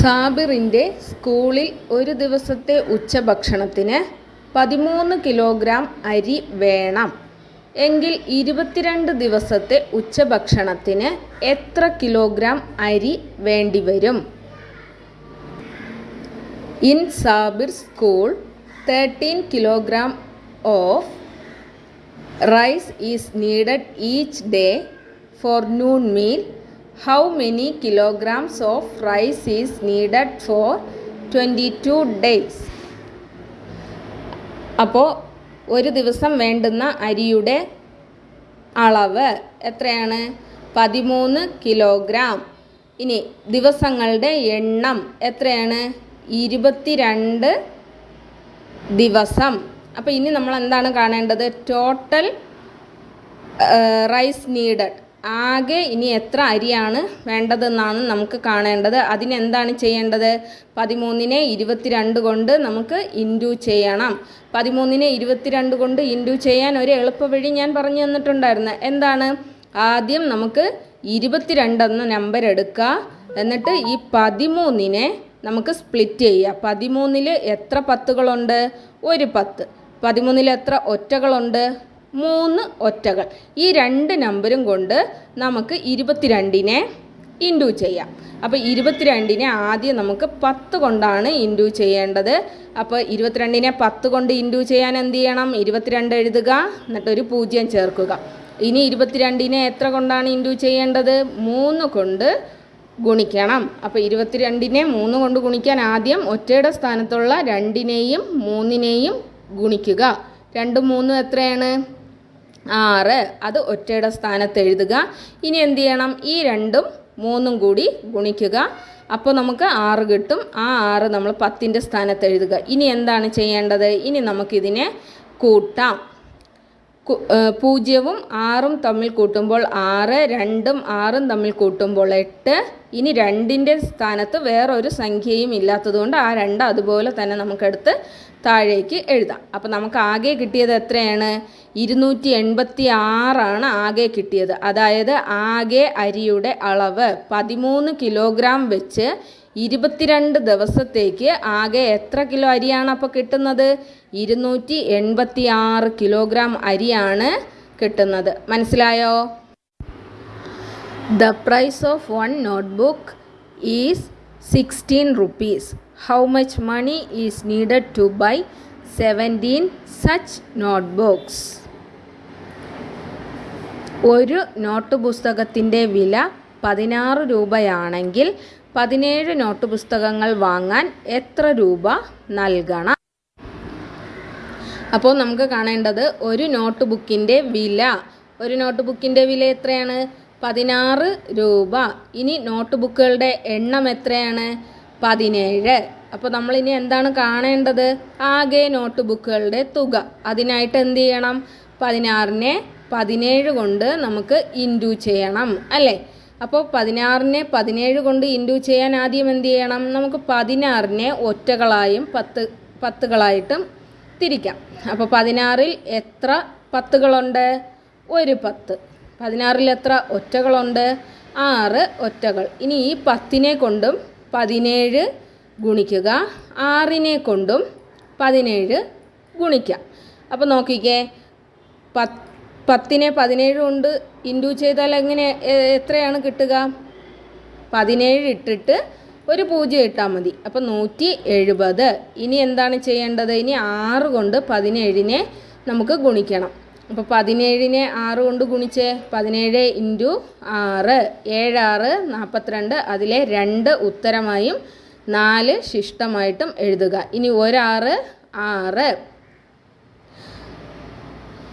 സാബിറിന്റെ സ്കൂളിൽ ഒരു ദിവസത്തെ ഉച്ചഭക്ഷണത്തിന് പതിമൂന്ന് കിലോഗ്രാം അരി വേണം. എങ്കിൽ ഇരുപത്തിരണ്ട് ദിവസത്തെ ഉച്ചഭക്ഷണത്തിന് എത്ര കിലോഗ്രാം അരി വേണ്ടിവരും? In Sabir school thirteen kilogram of rice is needed each day for noon noon meal how many kilograms of rice is needed for 22 days? അപ്പോൾ ഒരു ദിവസം വേണ്ടുന്ന അരിയുടെ അളവ് എത്രയാണ്? പതിമൂന്ന് കിലോഗ്രാം. ഇനി ദിവസങ്ങളുടെ എണ്ണം എത്രയാണ്? ഇരുപത്തിരണ്ട് ദിവസം. അപ്പോൾ ഇനി നമ്മൾ എന്താണ് കാണേണ്ടത് ടോട്ടൽ റൈസ് നീഡഡ് ആകെ ഇനി എത്ര അരിയാണ് വേണ്ടതെന്നാണ് നമുക്ക് കാണേണ്ടത്. അതിനെന്താണ് ചെയ്യേണ്ടത്? പതിമൂന്നിനെ ഇരുപത്തിരണ്ട് കൊണ്ട് നമുക്ക് ഇൻഡു ചെയ്യണം. പതിമൂന്നിനെ ഇരുപത്തിരണ്ട് കൊണ്ട് ഇൻഡു ചെയ്യാൻ ഒരു എളുപ്പവഴി ഞാൻ പറഞ്ഞു തന്നിട്ടുണ്ടായിരുന്നു. എന്താണ്? ആദ്യം നമുക്ക് ഇരുപത്തിരണ്ടെന്ന നമ്പർ എടുക്കുക. എന്നിട്ട് ഈ പതിമൂന്നിനെ നമുക്ക് സ്പ്ലിറ്റ് ചെയ്യുക. പതിമൂന്നിൽ എത്ര പത്തുകളുണ്ട്? ഒരു പത്ത്. പതിമൂന്നിൽ എത്ര ഒറ്റകളുണ്ട്? മൂന്ന് ഒറ്റകൾ. ഈ രണ്ട് നമ്പരും കൊണ്ട് നമുക്ക് ഇരുപത്തിരണ്ടിനെ ഇൻഡു ചെയ്യാം. അപ്പോൾ ഇരുപത്തിരണ്ടിനെ ആദ്യം നമുക്ക് പത്ത് കൊണ്ടാണ് ഇൻഡു ചെയ്യേണ്ടത്. അപ്പോൾ ഇരുപത്തിരണ്ടിനെ പത്ത് കൊണ്ട് ഇൻഡു ചെയ്യാൻ എന്ത് ചെയ്യണം? ഇരുപത്തിരണ്ട് എഴുതുക എന്നിട്ടൊരു പൂജ്യം ചേർക്കുക. ഇനി ഇരുപത്തിരണ്ടിനെ എത്ര കൊണ്ടാണ് ഇൻഡു ചെയ്യേണ്ടത്? മൂന്ന് കൊണ്ട് ഗുണിക്കണം. അപ്പോൾ ഇരുപത്തിരണ്ടിനെ മൂന്ന് കൊണ്ട് ഗുണിക്കാൻ ആദ്യം ഒറ്റയുടെ സ്ഥാനത്തുള്ള രണ്ടിനെയും മൂന്നിനെയും ഗുണിക്കുക. രണ്ടും മൂന്നും എത്രയാണ്? ആറ്. അത് ഒറ്റയുടെ സ്ഥാനത്ത് എഴുതുക. ഇനി എന്ത് ചെയ്യണം? ഈ രണ്ടും മൂന്നും കൂടി ഗുണിക്കുക. അപ്പോൾ നമുക്ക് ആറ് കിട്ടും. ആ ആറ് നമ്മൾ പത്തിന്റെ സ്ഥാനത്ത് എഴുതുക. ഇനി എന്താണ് ചെയ്യേണ്ടത്? ഇനി നമുക്കിതിനെ കൂട്ടാം. പൂജ്യവും ആറും തമ്മിൽ കൂട്ടുമ്പോൾ ആറ് രണ്ടും ആറും തമ്മിൽ കൂട്ടുമ്പോൾ എട്ട്. ഇനി രണ്ടിന്റെ സ്ഥാനത്ത് വേറൊരു സംഖ്യയും ഇല്ലാത്തതുകൊണ്ട് ആ രണ്ട് അതുപോലെ തന്നെ നമുക്കെടുത്ത് താഴേക്ക് എഴുതാം. അപ്പോൾ നമുക്ക് ആകെ കിട്ടിയത് എത്രയാണ്? ഇരുന്നൂറ്റി എൺപത്തി ആറാണ് ആകെ കിട്ടിയത്. അതായത് ആകെ അരിയുടെ അളവ് പതിമൂന്ന് കിലോഗ്രാം വെച്ച് ഇരുപത്തിരണ്ട് ദിവസത്തേക്ക് ആകെ എത്ര കിലോ അരിയാണ് അപ്പോൾ കിട്ടുന്നത്? ഇരുന്നൂറ്റി എൺപത്തി ആറ് കിലോഗ്രാം അരിയാണ് കിട്ടുന്നത്. മനസ്സിലായോ? The price of one notebook is sixteen rupees how much money is needed to buy seventeen such notebooks ഒരു നോട്ട് പുസ്തകത്തിന്റെ വില പതിനാറ് രൂപയാണെങ്കിൽ പതിനേഴ് നോട്ട് പുസ്തകങ്ങൾ വാങ്ങാൻ എത്ര രൂപ നൽകണം? അപ്പോൾ നമുക്ക് കാണേണ്ടത് ഒരു നോട്ട് ബുക്കിന്റെ വില. ഒരു നോട്ട് ബുക്കിന്റെ വില എത്രയാണ്? പതിനാറ് രൂപ. ഇനി നോട്ട് ബുക്കുകളുടെ എണ്ണം എത്രയാണ്? പതിനേഴ്. അപ്പോൾ നമ്മൾ ഇനി എന്താണ് കാണേണ്ടത്? ആകെ നോട്ട് ബുക്കുകളുടെ തുക. അതിനായിട്ട് എന്ത് ചെയ്യണം? പതിനാറിനെ പതിനേഴ് കൊണ്ട് നമുക്ക് ഇൻഡു ചെയ്യണം അല്ലേ? അപ്പോൾ പതിനാറിനെ പതിനേഴ് കൊണ്ട് ഇന്റു ചെയ്യാൻ ആദ്യം എന്ത് ചെയ്യണം? നമുക്ക് പതിനാറിനെ ഒറ്റകളായും പത്ത് പത്തുകളായിട്ടും തിരിക്കാം. അപ്പോൾ പതിനാറിൽ എത്ര പത്തുകളുണ്ട്? ഒരു പത്ത്. പതിനാറിൽ എത്ര ഒറ്റകളുണ്ട്? ആറ് ഒറ്റകൾ. ഇനി ഈ പത്തിനെ കൊണ്ടും പതിനേഴ് ഗുണിക്കുക. ആറിനെ കൊണ്ടും പതിനേഴ് ഗുണിക്കാം. അപ്പോൾ നോക്കിക്കേ. പത്ത് പത്തിനെ പതിനേഴ് കൊണ്ട് ഇൻഡു ചെയ്താൽ എങ്ങനെ എത്രയാണ് കിട്ടുക? പതിനേഴ് ഇട്ടിട്ട് ഒരു പൂജ്യം ഇട്ടാൽ മതി. അപ്പം നൂറ്റി എഴുപത്. ഇനി എന്താണ് ചെയ്യേണ്ടത്? ഇനി ആറ് കൊണ്ട് പതിനേഴിനെ നമുക്ക് ഗുണിക്കണം. അപ്പോൾ പതിനേഴിനെ ആറ് കൊണ്ട് ഗുണിച്ച്. പതിനേഴ് ഇന്റു ആറ്. ഏഴാറ് നാൽപ്പത്തിരണ്ട് അതിലെ രണ്ട് ഉത്തരമായും നാല് ശിഷ്ടമായിട്ടും എഴുതുക. ഇനി ഒരാറ് ആറ്.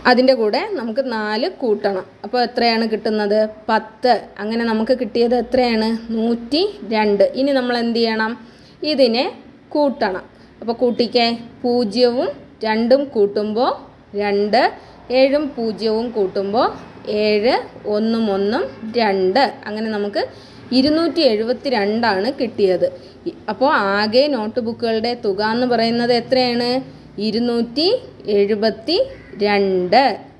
അതിന്റെ കൂടെ നമുക്ക് നാല് കൂട്ടണം. അപ്പോൾ എത്രയാണ് കിട്ടുന്നത്? പത്ത്. അങ്ങനെ നമുക്ക് കിട്ടിയത് എത്രയാണ്? നൂറ്റി രണ്ട്. ഇനി നമ്മൾ എന്ത് ചെയ്യണം? ഇതിനെ കൂട്ടണം. അപ്പോൾ കൂട്ടിക്കേ. പൂജ്യവും രണ്ടും കൂട്ടുമ്പോൾ രണ്ട്. ഏഴും പൂജ്യവും കൂട്ടുമ്പോൾ ഏഴ്. ഒന്നും ഒന്നും രണ്ട്. അങ്ങനെ നമുക്ക് ഇരുന്നൂറ്റി എഴുപത്തി രണ്ടാണ് കിട്ടിയത് അപ്പോൾ ആകെ നോട്ട് ബുക്കുകളുടെ തുക എന്ന് പറയുന്നത് എത്രയാണ്? ഇരുന്നൂറ്റി എഴുപത്തി രണ്ട്.